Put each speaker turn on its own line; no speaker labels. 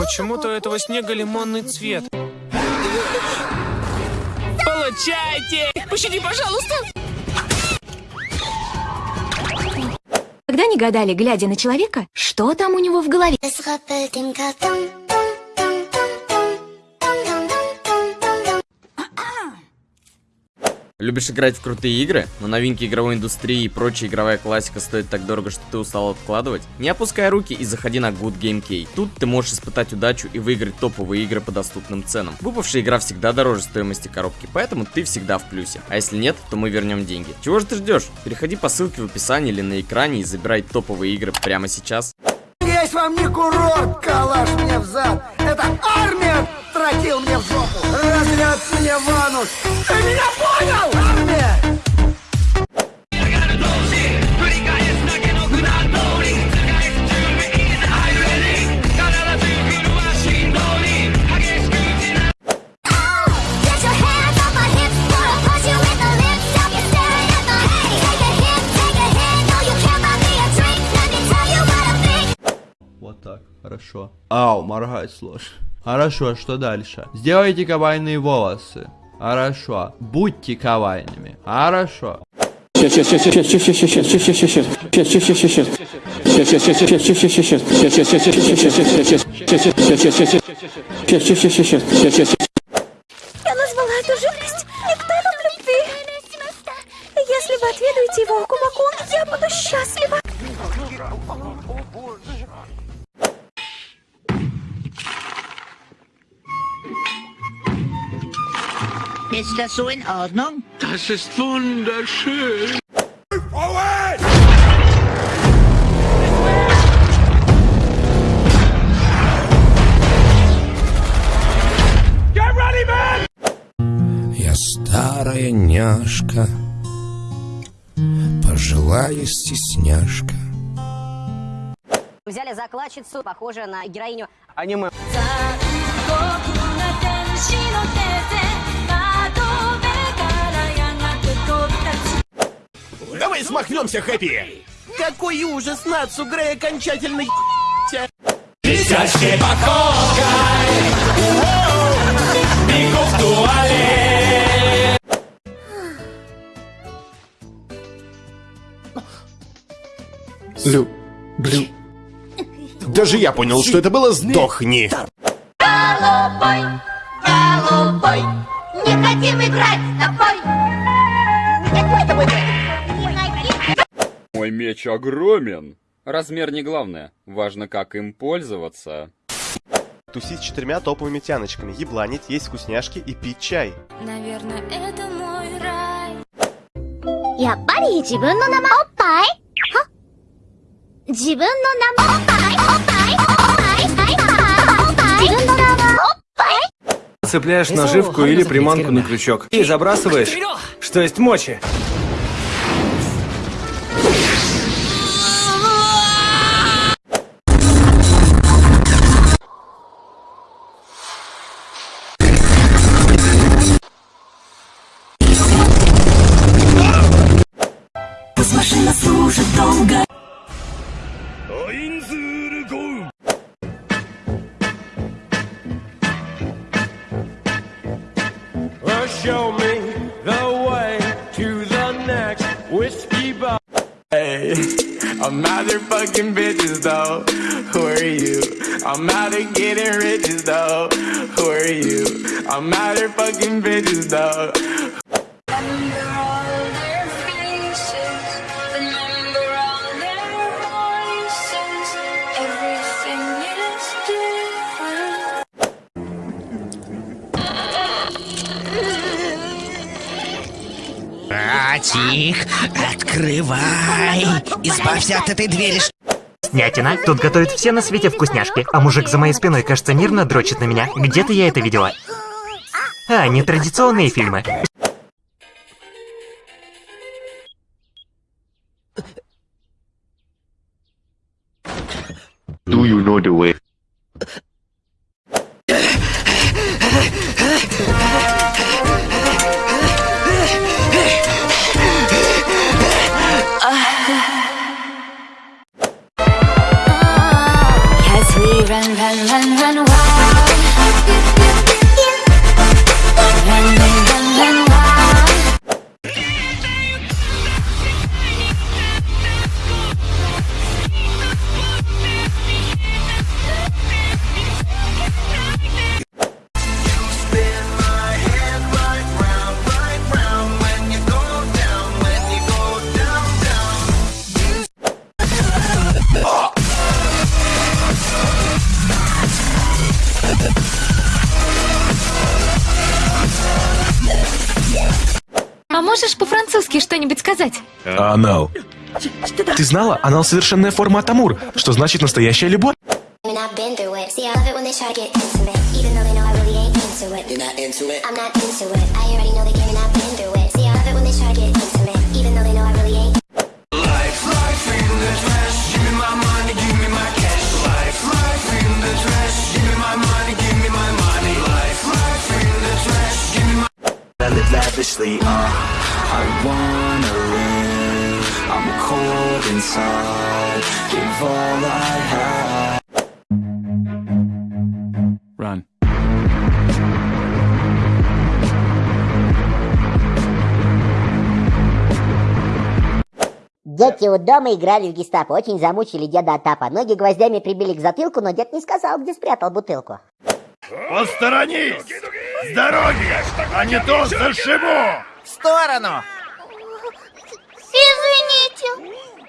Почему-то у этого снега лимонный цвет. Получайте! Пощади, пожалуйста!
Когда не гадали, глядя на человека, что там у него в голове?
Любишь играть в крутые игры, но новинки игровой индустрии и прочая игровая классика стоят так дорого, что ты устал откладывать? Не опускай руки и заходи на Good Game Key. Тут ты можешь испытать удачу и выиграть топовые игры по доступным ценам. Выпавшая игра всегда дороже стоимости коробки, поэтому ты всегда в плюсе. А если нет, то мы вернем деньги. Чего же ты ждешь? Переходи по ссылке в описании или на экране и забирай топовые игры прямо сейчас.
Есть вам не курорт, калаш мне в зад. Это армия тротил мне в жопу. Разлет мне в анус. Ты меня
так, хорошо. Ау, моргать сложно. Хорошо, что дальше? Сделайте кабальные волосы хорошо. Будьте кавайными. Хорошо.
Ist das so in Ordnung?
Das ist wunderschön.
Я старая няшка, пожилая стесняшка.
Взяли закладчицу, похожую на героиню
Аниме.
Давай смахнемся, Хэппи! Какой ужас, Нацу Грей окончательно
Летящей походкой Бегу в туалет
Лю... Блю... Даже я понял, что это было «Сдохни».
Голубой, голубой, не хотим играть с тобой.
Меч огромен. Размер не главное, важно как им пользоваться.
Тусить с четырьмя топовыми тяночками, ебланить, есть вкусняшки и пить чай.
Наверное, это мой рай.
Я парень, опай.
Цепляешь наживку или приманку на крючок и забрасываешь, что есть мочи.
Show me the way to the next whiskey bar. Hey, I'm out there fucking bitches though. Who are you? I'm out there getting riches though. Who are you? I'm out there fucking bitches though.
Братик, открывай! Избавься от этой двери.
Снятина, тут готовят все на свете вкусняшки, а мужик за моей спиной, кажется, мирно дрочит на меня. Где-то я это видела. А, нетрадиционные фильмы.
Do you know the way?
А можешь по-французски что-нибудь сказать?
Анал. Ты знала? Анал совершенная форма Атамур, что значит настоящая любовь.
I'm not into it. I already know the game and I've been through it
inside Give all I have
Run
Дети у дома играли в гестапо, очень замучили деда Атапа. Ноги гвоздями прибили к затылку, но дед не сказал, где спрятал бутылку.
Посторонись! С дороги! А не то зашибу!
В сторону! Извините!